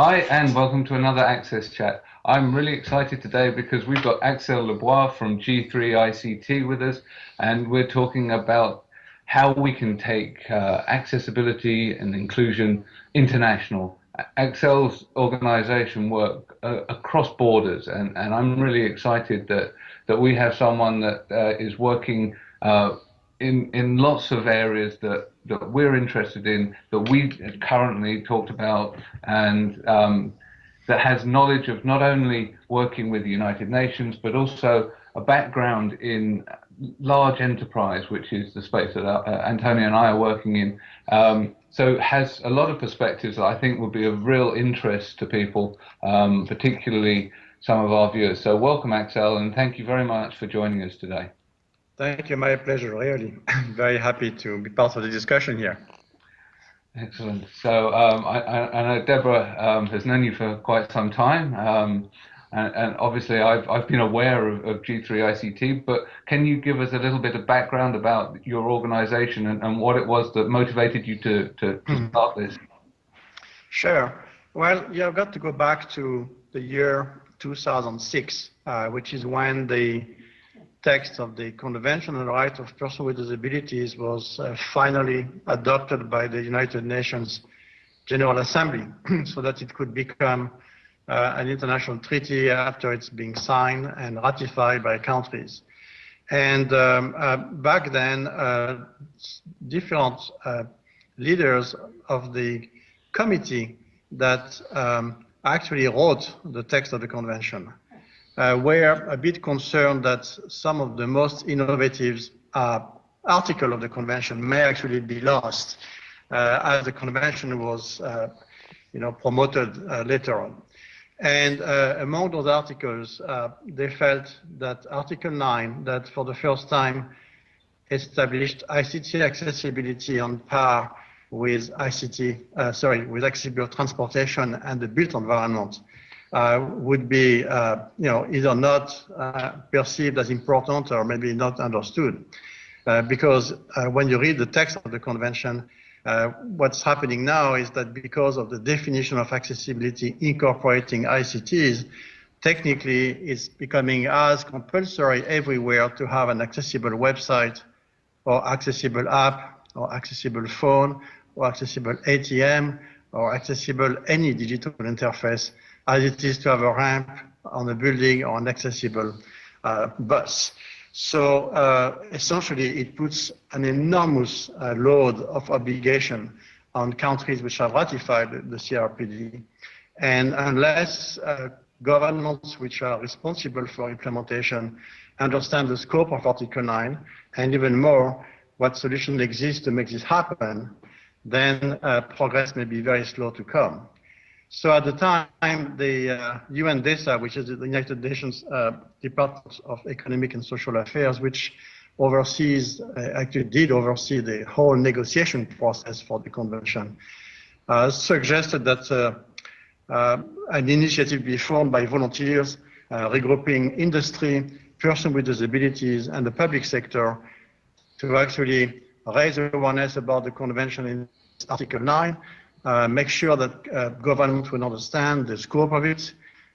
Hi, and welcome to another Access Chat. I'm really excited today because we've got Axel Leblois from G3 ICT with us, and we're talking about how we can take uh, accessibility and inclusion international. Axel's organization work uh, across borders, and, and I'm really excited that, that we have someone that uh, is working uh, in in lots of areas that that we're interested in that we currently talked about and um, that has knowledge of not only working with the United Nations but also a background in large enterprise, which is the space that uh, Antonio and I are working in. Um, so has a lot of perspectives that I think would be of real interest to people, um, particularly some of our viewers. So welcome, Axel, and thank you very much for joining us today. Thank you. My pleasure, really. Very happy to be part of the discussion here. Excellent. So um, I, I, know Deborah um, has known you for quite some time, um, and, and, obviously I've, I've been aware of, of, G3 ICT, but can you give us a little bit of background about your organization and, and what it was that motivated you to, to, to hmm. start this? Sure. Well, you've got to go back to the year 2006, uh, which is when the text of the Convention on the Rights of Persons with Disabilities was uh, finally adopted by the United Nations General Assembly so that it could become uh, an international treaty after it's being signed and ratified by countries. And um, uh, back then, uh, different uh, leaders of the committee that um, actually wrote the text of the convention uh, were a bit concerned that some of the most innovative uh, article of the convention may actually be lost uh, as the convention was uh, you know, promoted uh, later on. And uh, among those articles, they felt that Article 9, that for the first time established ICT accessibility on par with ICT, sorry, with accessible transportation and the built environment, would be, uh, you know, either not uh, perceived as important or maybe not understood. Uh, because uh, when you read the text of the convention, uh, what's happening now is that because of the definition of accessibility incorporating ICTs, technically it's becoming as compulsory everywhere to have an accessible website or accessible app or accessible phone or accessible ATM or accessible any digital interface as it is to have a ramp on a building or an accessible uh, bus. So uh, essentially, it puts an enormous uh, load of obligation on countries which have ratified the CRPD. And unless uh, governments which are responsible for implementation understand the scope of Article 9, and even more, what solutions exist to make this happen, then uh, progress may be very slow to come. So at the time, the uh, UNDESA, which is the United Nations uh, Department of Economic and Social Affairs, which oversees, uh, actually did oversee the whole negotiation process for the convention, uh, suggested that uh, uh, an initiative be formed by volunteers regrouping industry, persons with disabilities, and the public sector to actually raise awareness about the convention in Article 9 uh, make sure that uh, government will understand the scope of it,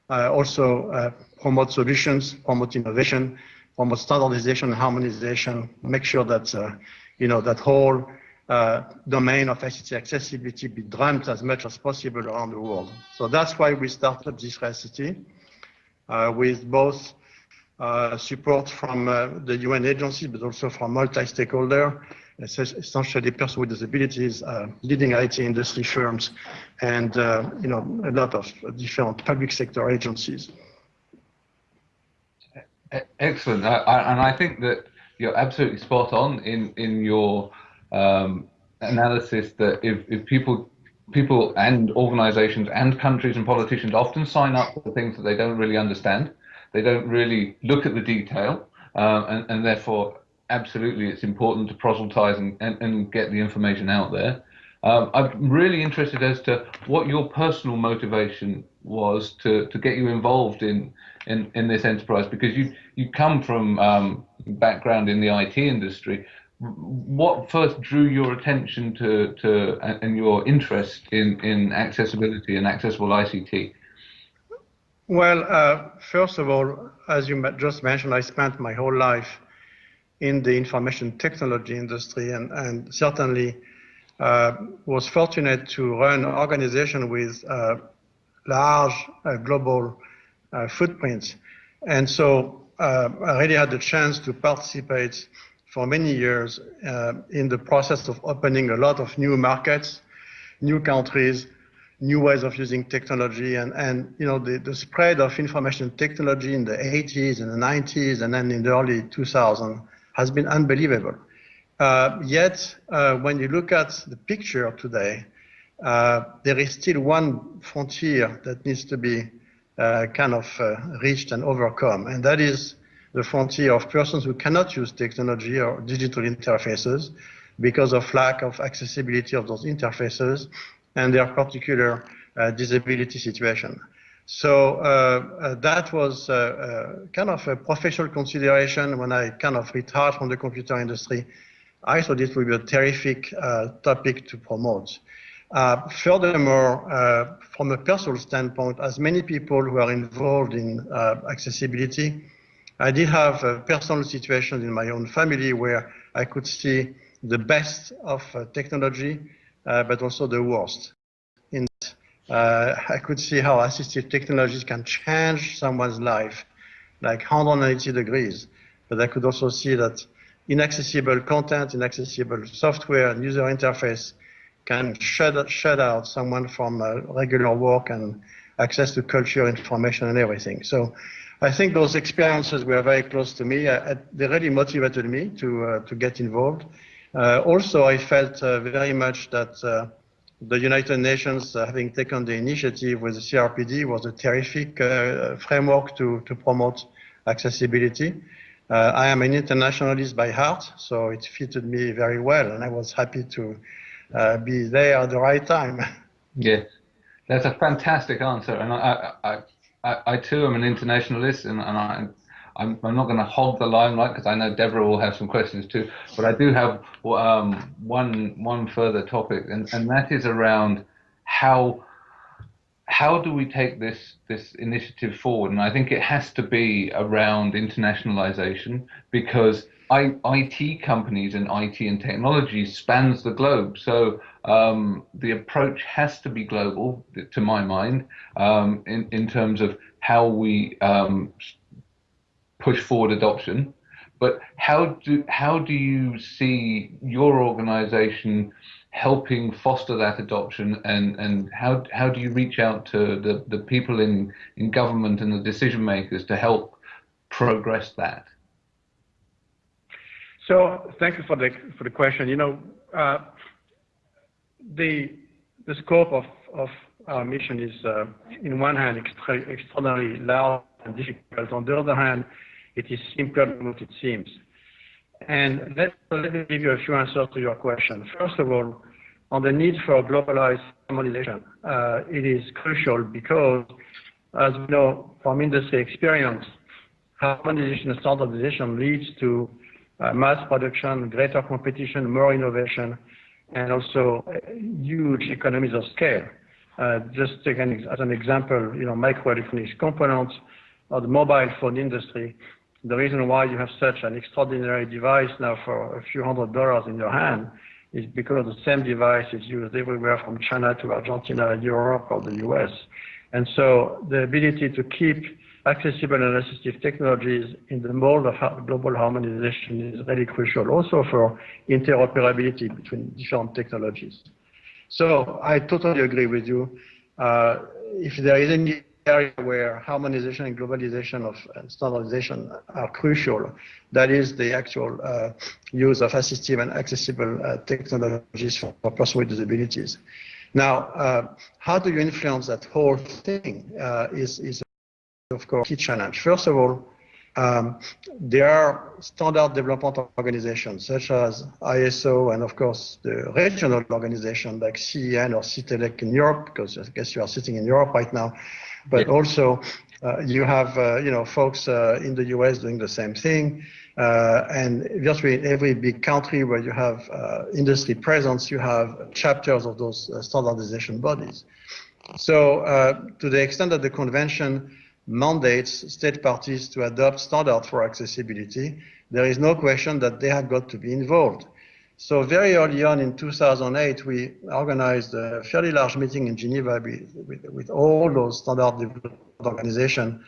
uh, also uh, promote solutions, promote innovation, promote standardization and harmonization, make sure that, uh, you know, that whole uh, domain of ICT accessibility be drummed as much as possible around the world. So that's why we started this ICT with both support from the UN agency, but also from multi-stakeholder essentially persons with disabilities, uh, leading IT industry firms, and uh, you know a lot of different public sector agencies. Excellent, I, and I think that you're absolutely spot on in in your um, analysis that if, if people people and organizations and countries and politicians often sign up for things that they don't really understand, they don't really look at the detail, uh, and, and therefore absolutely it's important to proselytize and, and, and get the information out there. Um, I'm really interested as to what your personal motivation was to, to get you involved in, in, in this enterprise because you you come from um, background in the IT industry. what first drew your attention to, to and your interest in, in accessibility and accessible ICT? Well, uh, first of all, as you just mentioned, I spent my whole life in the information technology industry and, and certainly uh, was fortunate to run an organization with uh, large uh, global uh, footprints. And so uh, I really had the chance to participate for many years uh, in the process of opening a lot of new markets, new countries, new ways of using technology, and, and you know the, the spread of information technology in the 80s and the 90s and then in the early 2000s has been unbelievable. Uh, yet, uh, when you look at the picture today, uh, there is still one frontier that needs to be uh, kind of uh, reached and overcome, and that is the frontier of persons who cannot use technology or digital interfaces because of lack of accessibility of those interfaces and their particular uh, disability situation. So uh, uh, that was uh, uh, kind of a professional consideration when I kind of retired from the computer industry. I thought it would be a terrific uh, topic to promote. furthermore, from a personal standpoint, as many people who are involved in accessibility, I did have a personal situation in my own family where I could see the best of uh, technology, uh, but also the worst. Uh, I could see how assistive technologies can change someone's life, like 180 degrees. But I could also see that inaccessible content, inaccessible software, and user interface can shut, shut out someone from uh, regular work and access to culture, information, and everything. So I think those experiences were very close to me. They really motivated me to, uh, to get involved. Uh, also, I felt uh, very much that uh, the United Nations, uh, having taken the initiative with the CRPD, was a terrific uh, framework to, to promote accessibility. I am an internationalist by heart, so it fitted me very well, and I was happy to be there at the right time. Yes, that's a fantastic answer, and I, I, I, I too am an internationalist, and, and I, I'm, I'm not going to hog the limelight because I know Deborah will have some questions too. But I do have um, one one further topic, and, and that is around how how do we take this this initiative forward? And I think it has to be around internationalization because I, IT companies and IT and technology spans the globe. So um, the approach has to be global, to my mind, um, in, in terms of how we um, push forward adoption. But how do how do you see your organization helping foster that adoption and, and how how do you reach out to the, the people in, in government and the decision makers to help progress that? So thank you for the for the question. You know, uh, the the scope of of our mission is, uh, in one hand, extra extraordinarily large and difficult. On the other hand, it is simpler than what it seems. And let, me give you a few answers to your question. First of all, on the need for globalized harmonization, uh, it is crucial because, as we know from industry experience, harmonization and standardization leads to uh, mass production, greater competition, more innovation, and also uh, huge economies of scale. Just take as an example, you know, microelectronics components or the mobile phone industry. The reason why you have such an extraordinary device now for a few hundred dollars in your hand is because the same device is used everywhere from China to Argentina, Europe, or the US. And so the ability to keep accessible and assistive technologies in the mold of global harmonization is really crucial, also for interoperability between different technologies. So I totally agree with you. Uh, if there is any area where harmonization and globalization of and standardization are crucial, that is the actual uh, use of assistive and accessible uh, technologies for, for persons with disabilities. Now, uh, how do you influence that whole thing uh, is, is of course, a key challenge. First of all, um, there are standard development organizations such as ISO and of course the regional organization like CEN or CENELEC in Europe, because I guess you are sitting in Europe right now, but yeah. also uh, you have uh, you know folks uh, in the US doing the same thing. Uh, and virtually in every big country where you have uh, industry presence, you have chapters of those uh, standardization bodies. So uh, to the extent that the convention mandates state parties to adopt standards for accessibility, there is no question that they have got to be involved. So very early on in 2008, we organized a fairly large meeting in Geneva with, with, with all those standard development organizations.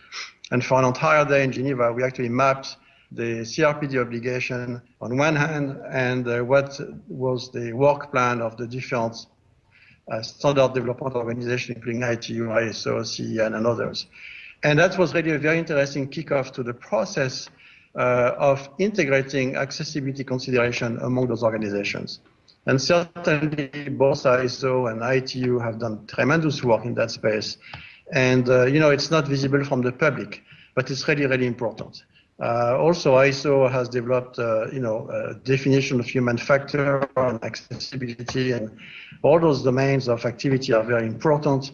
And for an entire day in Geneva, we actually mapped the CRPD obligation on one hand and uh, what was the work plan of the different uh, standard development organizations, including ITU, ISO, CEN, and others. And that was really a very interesting kickoff to the process of integrating accessibility consideration among those organizations. And certainly both ISO and ITU have done tremendous work in that space. And, uh, you know, it's not visible from the public, but it's really, really important. Uh, also, ISO has developed, uh, you know, a definition of human factor and accessibility, and all those domains of activity are very important.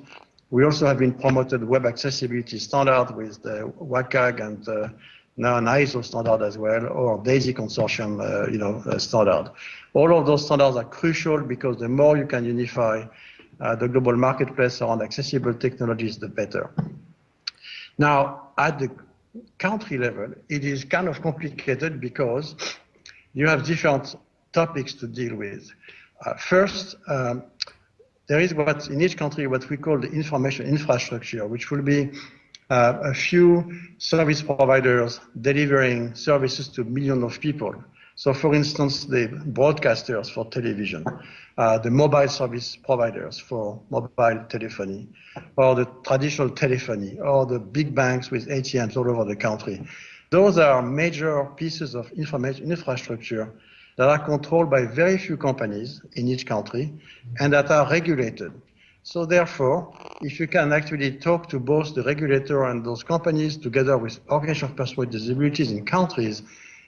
We also have been promoted web accessibility standard with the WCAG and uh, now an ISO standard as well, or DAISY consortium, uh, you know, uh, standard. All of those standards are crucial because the more you can unify uh, the global marketplace around accessible technologies, the better. Now, at the country level, it is kind of complicated because you have different topics to deal with. Uh, first, um, there is what in each country what we call the information infrastructure, which will be uh, a few service providers delivering services to millions of people. So for instance, the broadcasters for television, uh, the mobile service providers for mobile telephony, or the traditional telephony, or the big banks with ATMs all over the country. Those are major pieces of information infrastructure that are controlled by very few companies in each country and that are regulated. So therefore, if you can actually talk to both the regulator and those companies together with organizations of persons with disabilities in countries,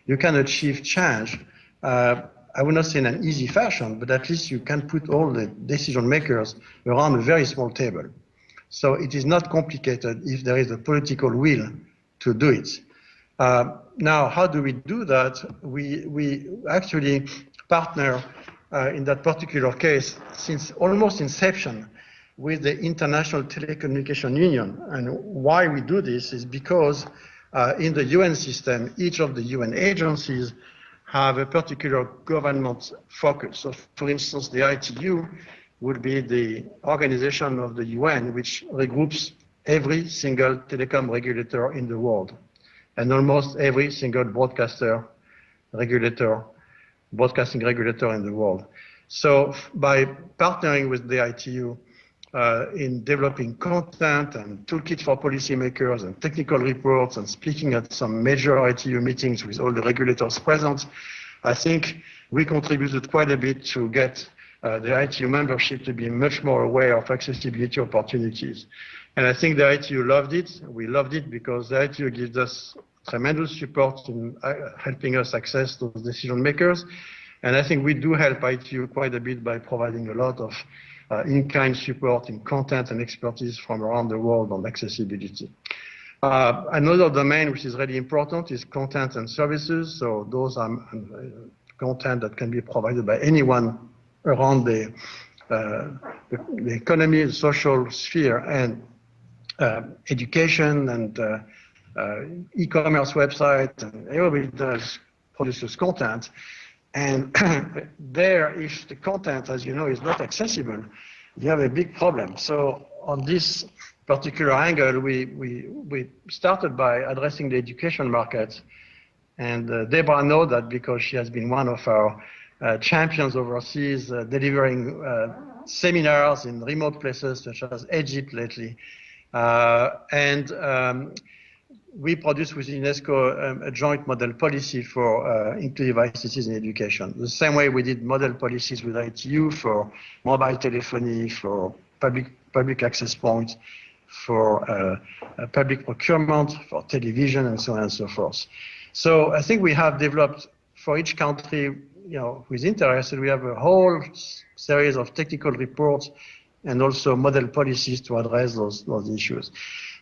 you can achieve change. Uh, I would not say in an easy fashion, but at least you can put all the decision makers around a very small table. So it is not complicated if there is a political will to do it. Uh, now, how do we do that? We, we actually partner uh, in that particular case since almost inception with the International Telecommunication Union. And why we do this is because uh, in the UN system, each of the UN agencies have a particular government focus. So for instance, the ITU would be the organization of the UN which regroups every single telecom regulator in the world and almost every single broadcaster regulator, broadcasting regulator in the world. So by partnering with the ITU, uh, in developing content and toolkit for policymakers and technical reports and speaking at some major ITU meetings with all the regulators present, I think we contributed quite a bit to get uh, the ITU membership to be much more aware of accessibility opportunities. And I think the ITU loved it. We loved it because the ITU gives us tremendous support in uh, helping us access those decision makers. And I think we do help ITU quite a bit by providing a lot of in-kind support in content and expertise from around the world on accessibility. Uh, another domain which is really important is content and services. So those are uh, content that can be provided by anyone around the, uh, the, the, economy, the social sphere, and uh, education and uh, e-commerce website, and everybody does produces content. And there, if the content, as you know, is not accessible, you have a big problem. So on this particular angle, we, we, we started by addressing the education market. And uh, Deborah knows that because she has been one of our uh, champions overseas, uh, delivering uh, seminars in remote places such as Egypt lately. Uh, and um, we produce with UNESCO um, a joint model policy for uh, inclusive ICTs in education. The same way we did model policies with ITU for mobile telephony, for public, public access points, for uh, public procurement, for television, and so on and so forth. So I think we have developed for each country, you know, who is interested, we have a whole series of technical reports and also model policies to address those, those issues.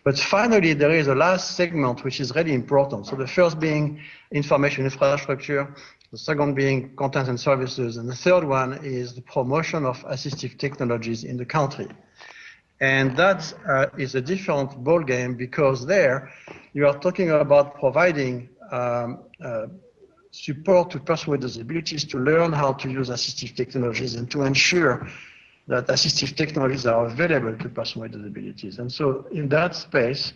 But finally, there is a last segment which is really important. So the first being information infrastructure, the second being content and services, and the third one is the promotion of assistive technologies in the country. And that uh, is a different ballgame because there you are talking about providing um, uh, support to persons with disabilities to learn how to use assistive technologies and to ensure that assistive technologies are available to persons with disabilities. And so in that space,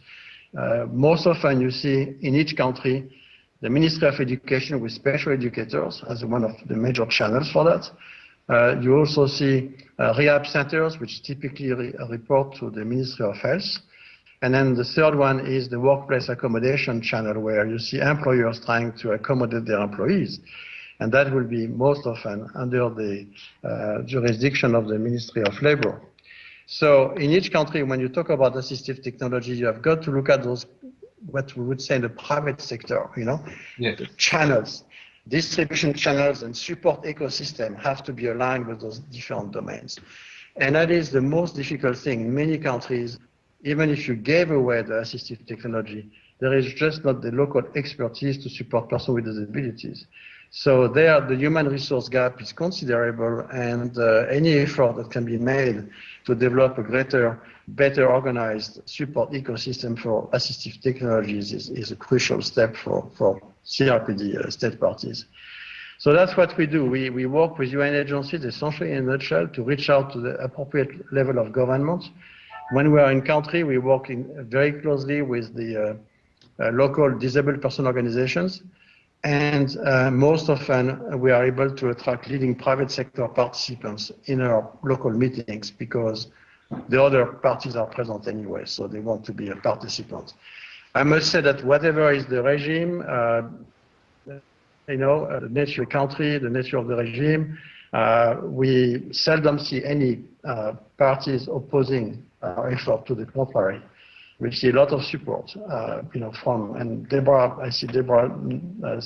uh, most often you see in each country the Ministry of Education with special educators as one of the major channels for that. Uh, you also see uh, rehab centers, which typically re report to the Ministry of Health. And then the third one is the workplace accommodation channel, where you see employers trying to accommodate their employees. And that will be most often under the uh, jurisdiction of the Ministry of Labor. So in each country, when you talk about assistive technology, you have got to look at those, what we would say in the private sector, you know, yes. the channels, distribution channels and support ecosystem have to be aligned with those different domains. And that is the most difficult thing in many countries even if you gave away the assistive technology, there is just not the local expertise to support persons with disabilities. So there, the human resource gap is considerable, and uh, any effort that can be made to develop a greater, better organized support ecosystem for assistive technologies is, is a crucial step for, for CRPD uh, state parties. So that's what we do. We, we work with UN agencies, essentially in a nutshell, to reach out to the appropriate level of government when we are in country, we work in very closely with the uh, uh, local disabled person organizations. And uh, most often we are able to attract leading private sector participants in our local meetings because the other parties are present anyway, so they want to be a participant. I must say that whatever is the regime, uh, you know, uh, the nature of the country, the nature of the regime, uh, we seldom see any parties opposing uh, effort to the contrary. We see a lot of support, uh, you know, from, and Deborah, I see Deborah uh,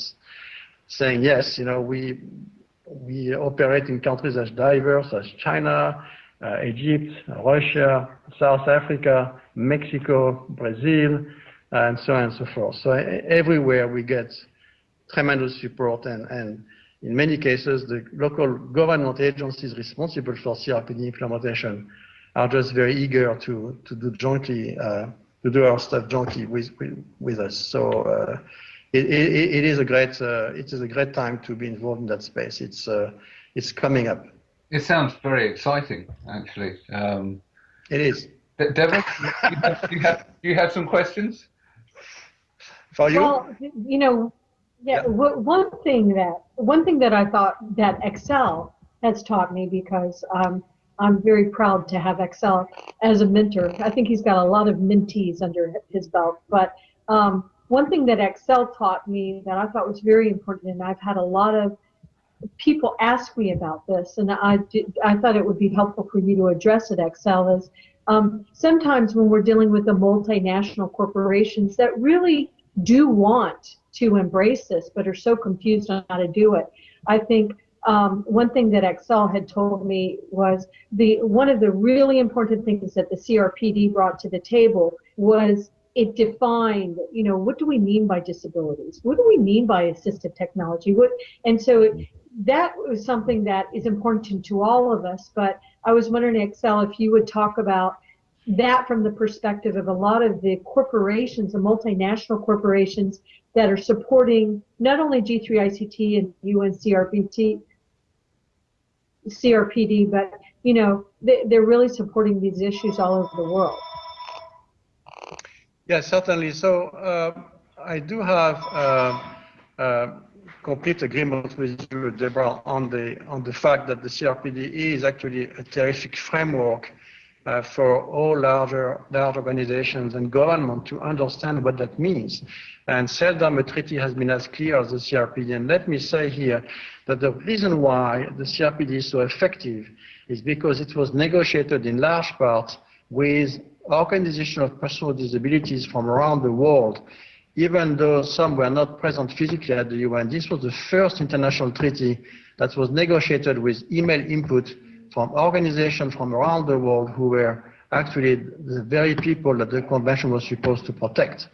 saying, yes, you know, we, we operate in countries as diverse as China, uh, Egypt, Russia, South Africa, Mexico, Brazil, and so on and so forth. So everywhere we get tremendous support and, and in many cases the local government agencies responsible for CRPD implementation are just very eager to to do jointly uh, to do our stuff jointly with with, with us. So uh, it, it, it is a great uh, it is a great time to be involved in that space. It's uh, it's coming up. It sounds very exciting, actually. Um, it is. Deborah, you, have, you, have, you have some questions for you. Well, you know, yeah, yeah. One thing that one thing that I thought that Axel has taught me because um, I'm very proud to have Axel as a mentor. I think he's got a lot of mentees under his belt. But um, one thing that Axel taught me that I thought was very important, and I've had a lot of people ask me about this, and I did, I thought it would be helpful for you to address it. Axel is um, sometimes when we're dealing with the multinational corporations that really do want to embrace this, but are so confused on how to do it. I think um, one thing that Axel had told me was the one of the really important things that the CRPD brought to the table was it defined, you know, what do we mean by disabilities? What do we mean by assistive technology? What, and so it, that was something that is important to, all of us. But I was wondering, Axel, if you would talk about that from the perspective of a lot of the corporations, the multinational corporations that are supporting not only G3ICT and UNCRPD, CRPD, but you know they, they're really supporting these issues all over the world. Yes, certainly. So uh, I do have uh, uh, complete agreement with you, Deborah, on the on the fact that the CRPD is actually a terrific framework uh, for all larger large organizations and government to understand what that means. And seldom a treaty has been as clear as the CRPD. And let me say here that the reason why the CRPD is so effective is because it was negotiated in large part with organizations of personal disabilities from around the world, even though some were not present physically at the UN. This was the first international treaty that was negotiated with email input from organizations from around the world who were actually the very people that the convention was supposed to protect.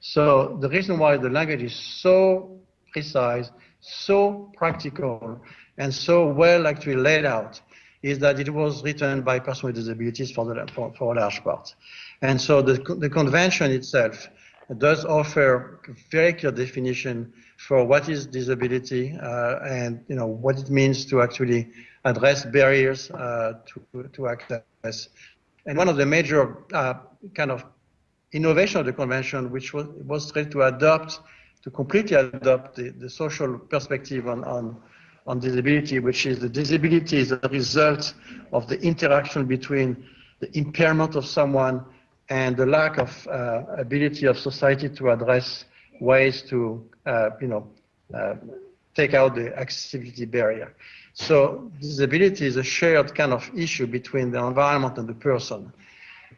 So the reason why the language is so precise, so practical, and so well actually laid out is that it was written by persons with disabilities for, the, for, for a large part. And so the, the convention itself does offer very clear definition for what is disability uh, and you know what it means to actually address barriers uh, to, to access. And one of the major uh, kind of innovation of the convention, which was, was to adopt, to completely adopt the, the social perspective on, on, on disability, which is the disability is a result of the interaction between the impairment of someone and the lack of uh, ability of society to address ways to, uh, you know, uh, take out the accessibility barrier. So disability is a shared kind of issue between the environment and the person.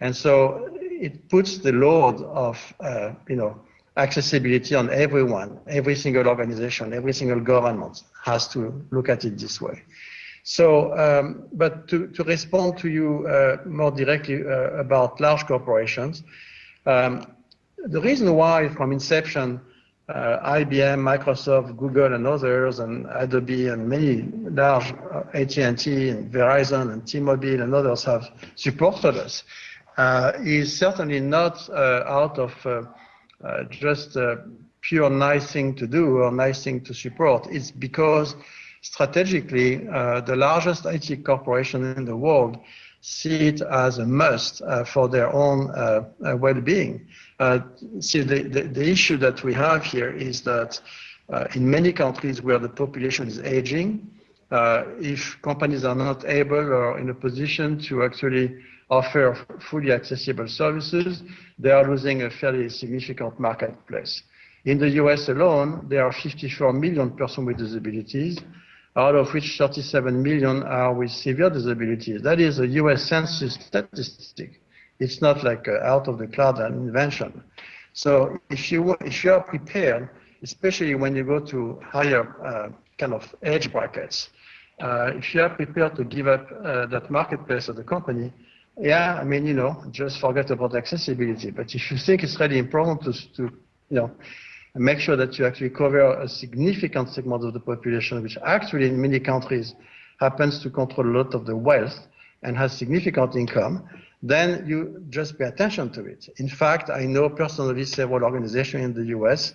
And so it puts the load of, uh, you know, accessibility on everyone, every single organization, every single government has to look at it this way. So, um, but to, to, respond to you uh, more directly uh, about large corporations, um, the reason why from inception, uh, IBM, Microsoft, Google, and others, and Adobe, and many large uh, AT&T, and Verizon, and T-Mobile, and others have supported us, uh, is certainly not uh, out of just a pure nice thing to do or nice thing to support. It's because strategically, uh, the largest IT corporation in the world see it as a must uh, for their own uh, uh well-being. Uh, see, the, the, the, issue that we have here is that uh, in many countries where the population is aging, if companies are not able or in a position to actually offer fully accessible services, they are losing a fairly significant marketplace. In the US alone, there are 54 million persons with disabilities, out of which 37 million are with severe disabilities. That is a US Census statistic. It's not like uh, out of the cloud an invention. So if you, if you are prepared, especially when you go to higher uh, kind of age brackets, uh, if you are prepared to give up uh, that marketplace of the company, yeah, I mean, you know, just forget about accessibility. But if you think it's really important to, to you know, and make sure that you actually cover a significant segment of the population, which actually in many countries happens to control a lot of the wealth and has significant income, then you just pay attention to it. In fact, I know personally several organizations in the US,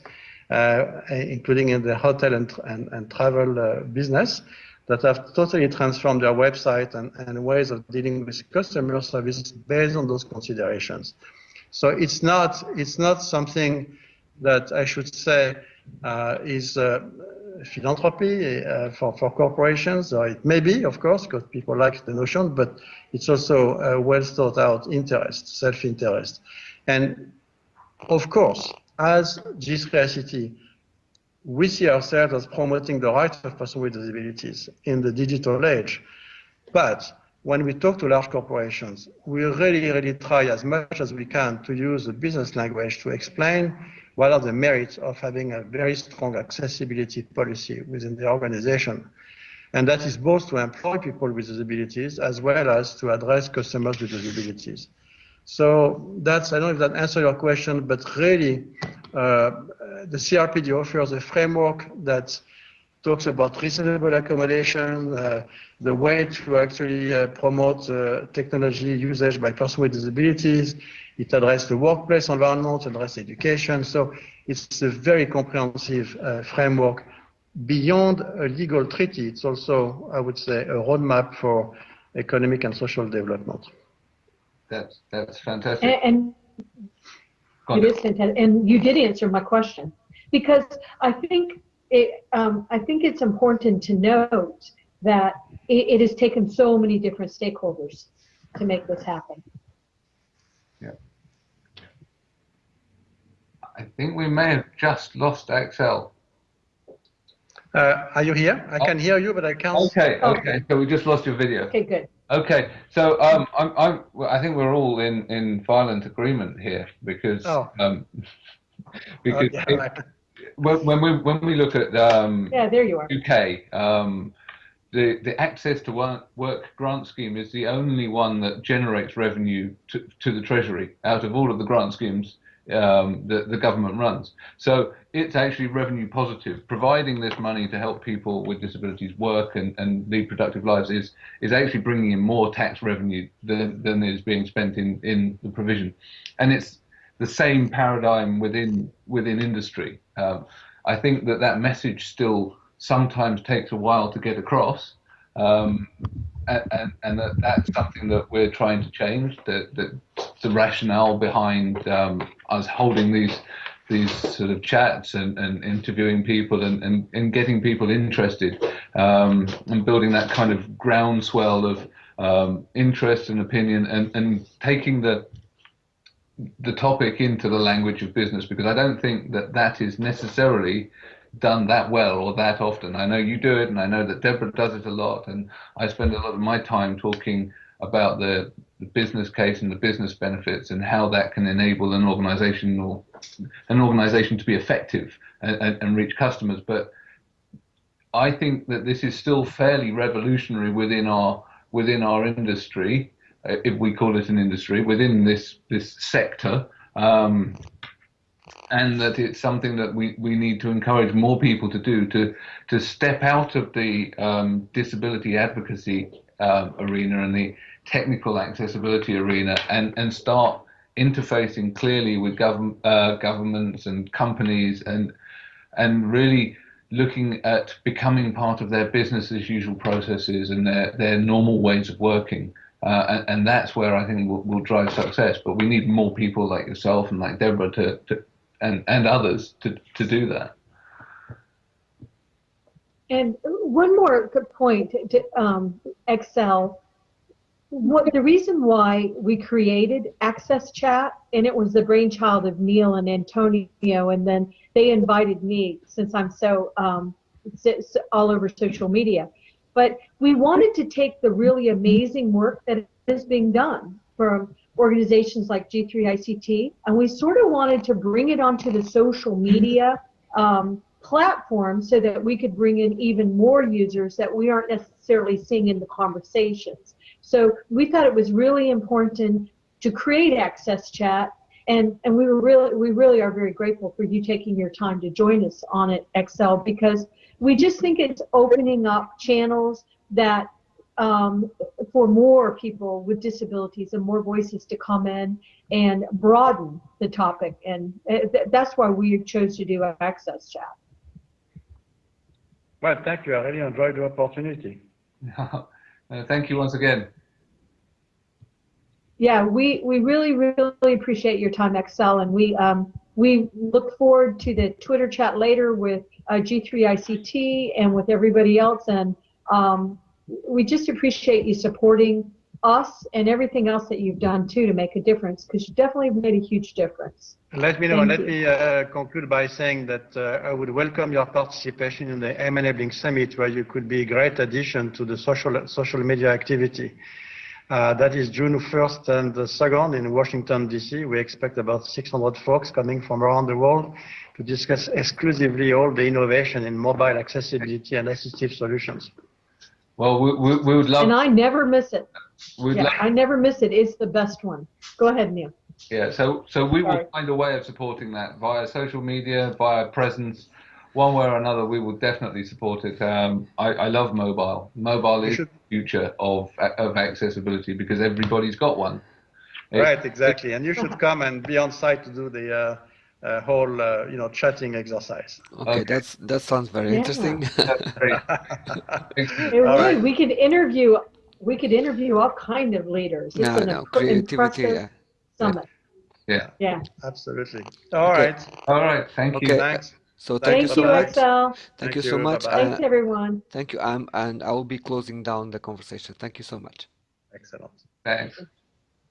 uh, including in the hotel and, and, and travel uh, business, that have totally transformed their website and, and ways of dealing with customer service based on those considerations. So it's not, it's not something that I should say uh, is uh, philanthropy uh, for, for corporations. it may be, of course, because people like the notion, but it's also a well thought out interest, self-interest. And of course, as G3ICT, we see ourselves as promoting the rights of persons with disabilities in the digital age. But when we talk to large corporations, we really, really try as much as we can to use the business language to explain what are the merits of having a very strong accessibility policy within the organization. And that is both to employ people with disabilities as well as to address customers with disabilities. So that's, I don't know if that answers your question, but really uh, the CRPD offers a framework that talks about reasonable accommodation, uh, the way to actually uh, promote uh, technology usage by persons with disabilities, it addresses the workplace environment, addresses education. So it's a very comprehensive uh, framework. Beyond a legal treaty, it's also, I would say, a roadmap for economic and social development. That's that's fantastic. And, and it is fantastic. And you did answer my question because I think it, um, I think it's important to note that it, it has taken so many different stakeholders to make this happen. Yeah. I think we may have just lost Axel. Uh, are you here? I can hear you, but I can't. Okay, okay. So we just lost your video. Okay, good. Okay, so um, I'm, I'm, I think we're all in, in violent agreement here because oh. um, because oh, yeah, it, when, when we when we look at um, yeah, there you are. UK, um, the, the access to work, work grant scheme is the only one that generates revenue to, to the treasury out of all of the grant schemes um, that the government runs. So it's actually revenue positive. Providing this money to help people with disabilities work and, and lead productive lives is is actually bringing in more tax revenue than, than is being spent in, in the provision. And it's the same paradigm within within industry. Um, I think that that message still sometimes takes a while to get across. Um, and, and that, that's something that we're trying to change. That, that the rationale behind um, us holding these these sort of chats and, and interviewing people and, and, and getting people interested um, and building that kind of groundswell of um, interest and opinion and, and taking the the topic into the language of business because I don't think that that is necessarily done that well or that often. I know you do it, and I know that Deborah does it a lot, and I spend a lot of my time talking about the, the business case and the business benefits and how that can enable an organization or an organization to be effective and, and, and reach customers. But I think that this is still fairly revolutionary within our within our industry, if we call it an industry, within this this sector. Um, and that it's something that we, we need to encourage more people to do to to step out of the um, disability advocacy uh, arena and the technical accessibility arena and, and start interfacing clearly with government uh, governments and companies and and really looking at becoming part of their business as usual processes and their, their normal ways of working. Uh, and, and, that's where I think we'll, we'll, drive success. But we need more people like yourself and like Deborah to, to, and, and others to, to do that. And one more good point to um, Axel. What the reason why we created Access Chat, and it was the brainchild of Neil and Antonio, and then they invited me since I'm so um, all over social media. But we wanted to take the really amazing work that is being done from organizations like G3ICT, and we sort of wanted to bring it onto the social media um, platform so that we could bring in even more users that we aren't necessarily seeing in the conversations. So we thought it was really important to create Access Chat, and and we were really we really are very grateful for you taking your time to join us on it, Axel, because we just think it's opening up channels that um, for more people with disabilities and more voices to come in and broaden the topic. And uh, that's why we chose to do Access Chat. Well, thank you. I really enjoyed the opportunity. uh, thank you once again. Yeah, we, we really, really appreciate your time, Axel, and we um, we look forward to the Twitter chat later with uh, G3ICT and with everybody else. And um, we just appreciate you supporting us and everything else that you've done too to make a difference because you definitely made a huge difference. Let me know. Thank let you. me uh, conclude by saying that uh, I would welcome your participation in the M Enabling Summit, where you could be a great addition to the social social media activity. Uh, that is June 1st and 2nd in Washington, D.C. We expect about 600 folks coming from around the world to discuss exclusively all the innovation in mobile accessibility and assistive solutions. Well, we, we, we would love. And I never miss it. We'd yeah, I never miss it. It's the best one. Go ahead, Neil. Yeah, so so we will find a way of supporting that via social media, via presence, one way or another. We will definitely support it. Um, I, I love mobile. Mobile is the future of of accessibility because everybody's got one. Right, exactly. And you should come and be on site to do the. Uh, uh, whole uh, you know chatting exercise. Okay, okay. that's that sounds very yeah. interesting. right. We could interview we could interview all kind of leaders. It's no, an no, creativity. Yeah. Summit. Yeah. Yeah. Absolutely. All okay. right. All right. Thank okay. you. Thanks. So thank, thank you so you, much. Axel. Thank, thank you so much. Bye -bye. Thanks, everyone. Thank you. I'm, and I will be closing down the conversation. Thank you so much. Excellent. Thanks.